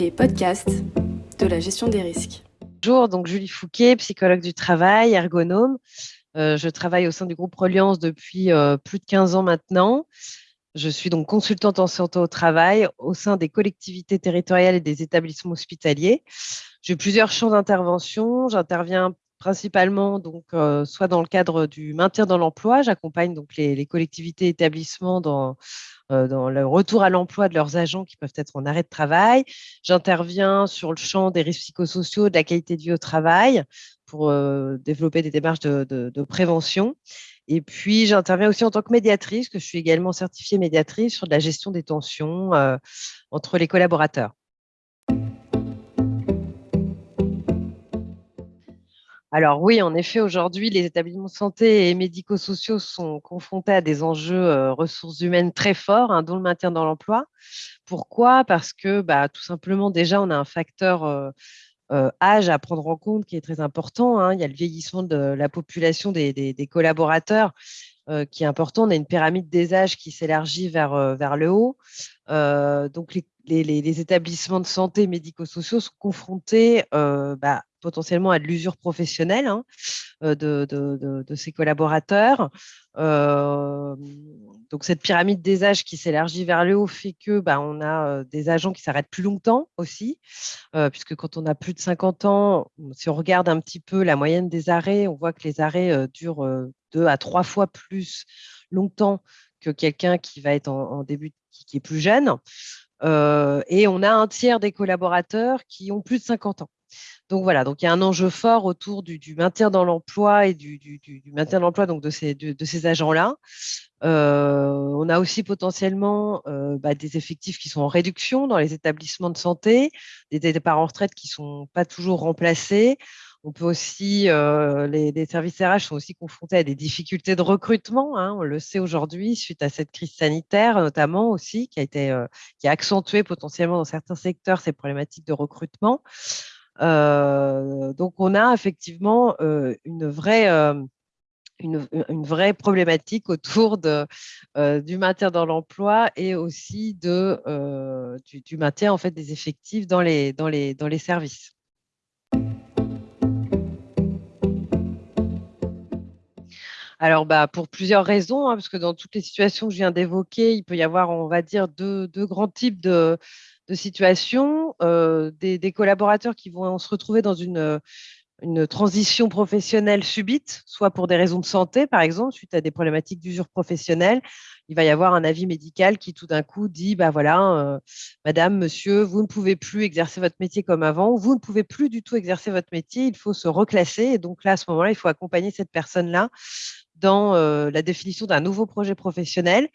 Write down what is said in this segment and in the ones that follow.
les podcasts de la gestion des risques. Bonjour, donc Julie Fouquet, psychologue du travail, ergonome. Euh, je travaille au sein du groupe Reliance depuis euh, plus de 15 ans maintenant. Je suis donc consultante en santé au travail au sein des collectivités territoriales et des établissements hospitaliers. J'ai plusieurs champs d'intervention. J'interviens principalement donc euh, soit dans le cadre du maintien dans l'emploi, j'accompagne donc les, les, collectivités établissements dans euh, dans le retour à l'emploi de leurs agents qui peuvent être en arrêt de travail. J'interviens sur le champ des risques psychosociaux, de la qualité de vie au travail pour euh, développer des démarches de, prévention. Et puis, j'interviens aussi en tant que médiatrice, que je suis également certifiée médiatrice sur la gestion des tensions entre les collaborateurs. Alors oui, en effet, aujourd'hui, les établissements de santé et médico-sociaux sont confrontés à des enjeux ressources humaines très forts, hein, dont le maintien dans l'emploi. Pourquoi? Parce que bah, tout simplement, déjà, on a un facteur âge à prendre en compte qui est très important. Hein. Il y a le vieillissement de la population des, collaborateurs qui est important. On a une pyramide des âges qui s'élargit vers, vers le haut. Donc, les, les, établissements de santé médico-sociaux sont confrontés bah, potentiellement à de l'usure professionnelle hein, de, de, de, collaborateurs. Euh, donc cette pyramide des âges qui s'élargit vers le haut fait que bah, on a des agents qui s'arrêtent plus longtemps aussi, euh, puisque quand on a plus de 50 ans, si on regarde un petit peu la moyenne des arrêts, on voit que les arrêts euh, durent deux à trois fois plus longtemps que quelqu'un qui va être en, début, qui, est plus jeune. Et on a un tiers des collaborateurs qui ont plus de 50 ans. Donc voilà, donc il y a un enjeu fort autour du, maintien dans l'emploi et du, maintien dans l'emploi donc de ces, de, ces agents-là. Euh, on a aussi potentiellement euh, bah, des effectifs qui sont en réduction dans les établissements de santé, des départs en retraite qui sont pas toujours remplacés. On peut aussi, euh, les, services RH sont aussi confrontés à des difficultés de recrutement. Hein, on le sait aujourd'hui suite à cette crise sanitaire, notamment aussi, qui a euh, accentué potentiellement dans certains secteurs ces problématiques de recrutement. Euh, donc, on a effectivement une vraie problématique autour du maintien dans l'emploi et aussi du, maintien en fait, des effectifs dans les services. Alors, bah, pour plusieurs raisons, hein, parce que dans toutes les situations que je viens d'évoquer, il peut y avoir, on va dire, deux, grands types de, situations, euh, des, collaborateurs qui vont se retrouver dans une, transition professionnelle subite, soit pour des raisons de santé, par exemple, suite à des problématiques d'usure professionnelle. Il va y avoir un avis médical qui tout d'un coup dit, bah voilà, euh, madame, monsieur, vous ne pouvez plus exercer votre métier comme avant, vous ne pouvez plus du tout exercer votre métier, il faut se reclasser. Et donc là, à ce moment-là, il faut accompagner cette personne-là dans euh, la définition d'un nouveau projet professionnel.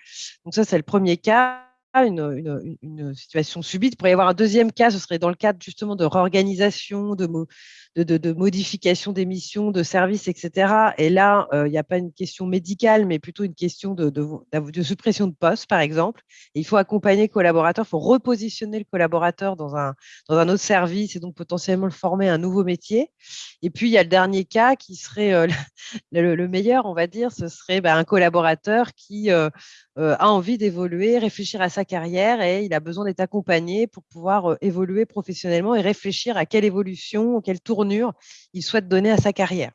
Donc ça, c'est le premier cas une, situation subite. Il pourrait y avoir un deuxième cas, ce serait dans le cadre justement de réorganisation, de, modification des missions, de services, etc. Et là, il n'y a pas une question médicale, mais plutôt une question de, suppression de poste, par exemple. Il faut accompagner le collaborateur, il faut repositionner le collaborateur dans un, dans un autre service et donc potentiellement le former à un nouveau métier. Et puis, il y a le dernier cas qui serait le, le, meilleur, on va dire, ce serait bah, un collaborateur qui a envie d'évoluer, réfléchir à sa carrière et il a besoin d'être accompagné pour pouvoir euh, évoluer professionnellement et réfléchir à quelle évolution, quelle tournure il souhaite donner à sa carrière.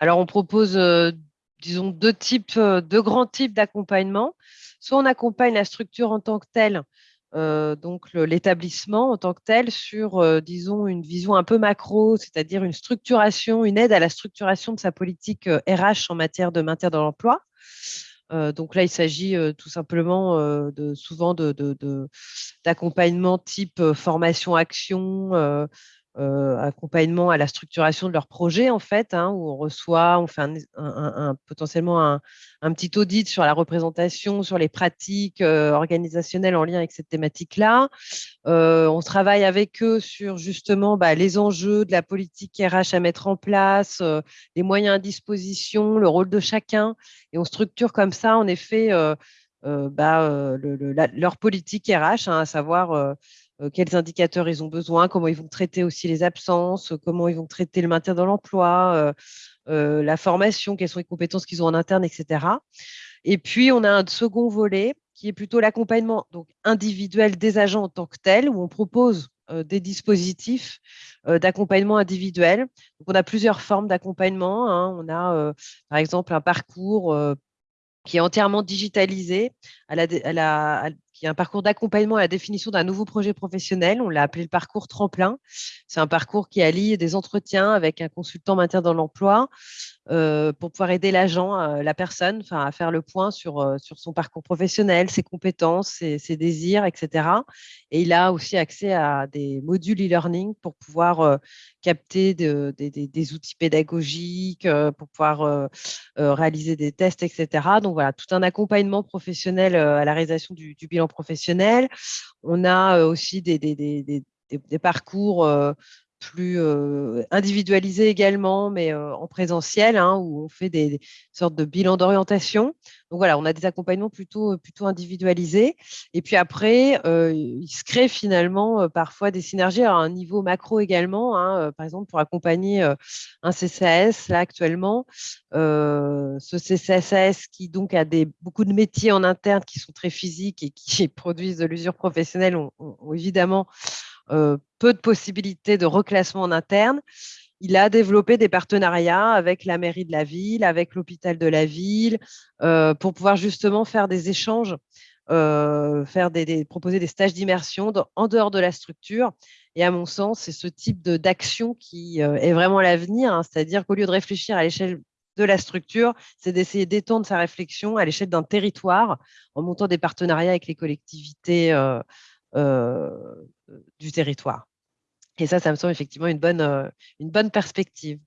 Alors, on propose, euh, disons, deux types, deux grands types d'accompagnement. Soit on accompagne la structure en tant que telle euh, donc l'établissement en tant que tel sur, euh, disons, une vision un peu macro, c'est-à-dire une structuration, une aide à la structuration de sa politique RH euh, en matière de maintien dans l'emploi. Donc là, il s'agit tout simplement de souvent d'accompagnement type formation-action, euh, accompagnement à la structuration de leur projet en fait, hein, où on reçoit, on fait un, potentiellement un, petit audit sur la représentation, sur les pratiques euh, organisationnelles en lien avec cette thématique-là. Euh, on travaille avec eux sur justement bah, les enjeux de la politique RH à mettre en place, les moyens à disposition, le rôle de chacun, et on structure comme ça en effet bah, leur politique RH, hein, à savoir quels indicateurs ils ont besoin, comment ils vont traiter aussi les absences, comment ils vont traiter le maintien dans l'emploi, euh, euh, la formation, quelles sont les compétences qu'ils ont en interne, etc. Et puis, on a un second volet qui est plutôt l'accompagnement individuel des agents en tant que tel, où on propose des dispositifs d'accompagnement individuel. Donc, on a plusieurs formes d'accompagnement. Hein. On a, par exemple, un parcours qui est entièrement digitalisé, à la, qui est un parcours d'accompagnement à la définition d'un nouveau projet professionnel. On l'a appelé le parcours tremplin. C'est un parcours qui allie des entretiens avec un consultant maintien dans l'emploi, pour pouvoir aider l'agent, euh, la personne, à faire le point sur, euh, sur son parcours professionnel, ses compétences, ses, désirs, etc. Et il a aussi accès à des modules e-learning pour pouvoir capter des outils pédagogiques, pour pouvoir réaliser des tests, etc. Donc voilà, tout un accompagnement professionnel à la réalisation du, bilan professionnel. On a aussi des, des parcours plus individualisé également, mais en présentiel, hein, où on fait des, sortes de bilans d'orientation. Donc voilà, on a des accompagnements plutôt, plutôt individualisés. Et puis après, il se crée finalement parfois des synergies à un niveau macro également. Hein, par exemple, pour accompagner un CCAS, là actuellement, ce CCAS qui donc a beaucoup de métiers en interne qui sont très physiques et qui produisent de l'usure professionnelle, ont évidemment peu de possibilités de reclassement en interne. Il a développé des partenariats avec la mairie de la ville, avec l'hôpital de la ville, pour pouvoir justement faire des échanges, faire des, proposer des stages d'immersion en dehors de la structure. Et à mon sens, c'est ce type d'action qui est vraiment l'avenir, hein. c'est-à-dire qu'au lieu de réfléchir à l'échelle de la structure, c'est d'essayer d'étendre sa réflexion à l'échelle d'un territoire en montant des partenariats avec les collectivités du territoire. Et ça, ça me semble effectivement une bonne, une bonne perspective.